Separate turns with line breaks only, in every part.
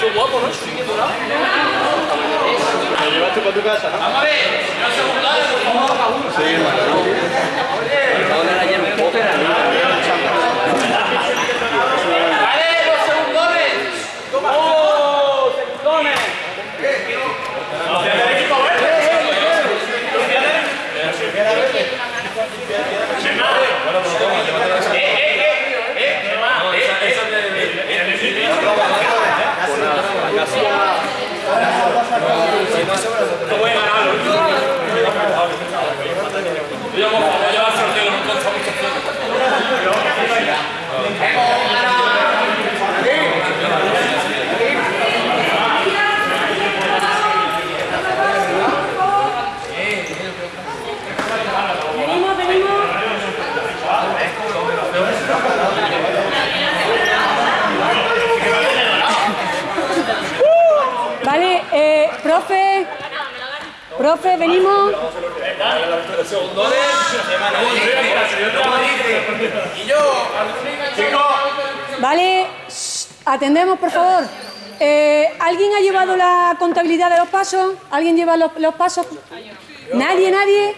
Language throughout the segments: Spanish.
Qué guapo, ¿no?
¿Lo llevaste para tu casa, no?
Vamos a ver, no secundaria, por favor.
Sí, hermano.
¡Vale, los segundones! ¡Oh, segundones! ¿Los del equipo verde? ¡Eh, eh, eh! ¡Eh, qué va! ¡Eh, eh! No voy a ganar, ¿no? Yo como voy a llevar sorteo, no consta mucho
Venimos, venimos. Vale, eh, profe, profe, venimos. Vale, atendemos, por favor. Eh, ¿Alguien ha llevado la contabilidad de los pasos? ¿Alguien lleva los pasos? ¿Nadie, nadie?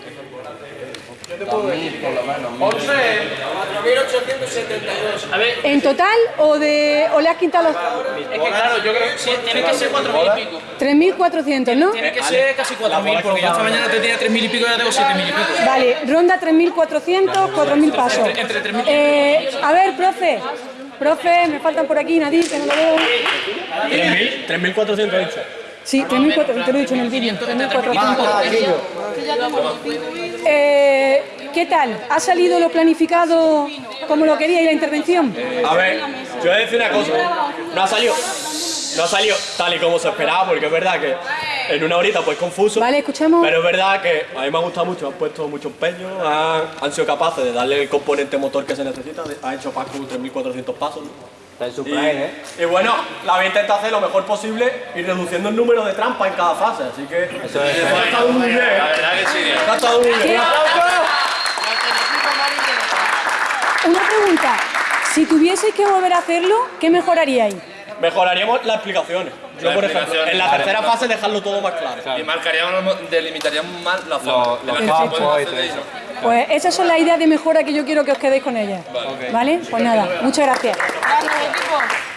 4.872. A ver,
¿En total o, de, o le has quitado los
es que claro, yo creo que sí, tiene que ser 4.000 y pico.
3.400, no?
Tiene que ser casi 4.000, porque yo esta mañana te tenía 3.000 y pico y ahora tengo 7.000 y pico.
Vale, ronda 3.400, 4.000 pasos.
Entre 3.000 y
Eh, a ver, profe. Profe, me faltan por aquí, Nadie, que no lo veo.
3.000, 3.400 dicho.
Sí, 3.400, te lo he dicho en el vídeo. 3.400. Eh, ¿Qué tal? ¿Ha salido lo planificado como lo quería y la intervención?
A ver, yo voy a decir una cosa. No ha salido. No ha salido tal y como se esperaba, porque es verdad que en una horita pues confuso.
Vale, escuchamos.
Pero es verdad que a mí me ha gustado mucho, han puesto mucho empeño, han, han sido capaces de darle el componente motor que se necesita, han hecho Paco 3.400 pasos. ¿no?
Está en su prime, ¿eh?
Y bueno, la había intentado hacer lo mejor posible y reduciendo el número de trampas en cada fase, así que
Eso es.
ha estado muy bien.
La verdad que sí.
Ha estado muy bien.
Una pregunta. Si tuvieseis que volver a hacerlo, ¿qué mejoraríais?
Mejoraríamos las explicaciones. Yo,
Las
por ejemplo,
explicaciones,
en la
vale.
tercera fase dejarlo todo más claro.
Y marcaríamos, delimitaríamos más la.
Los- los campos y todo eso.
ello.
Pues esas son las ideas de mejora que yo quiero que os quedéis con ellas. ¿Vale? Pues nada, muchas gracias.
Gracias, equipo.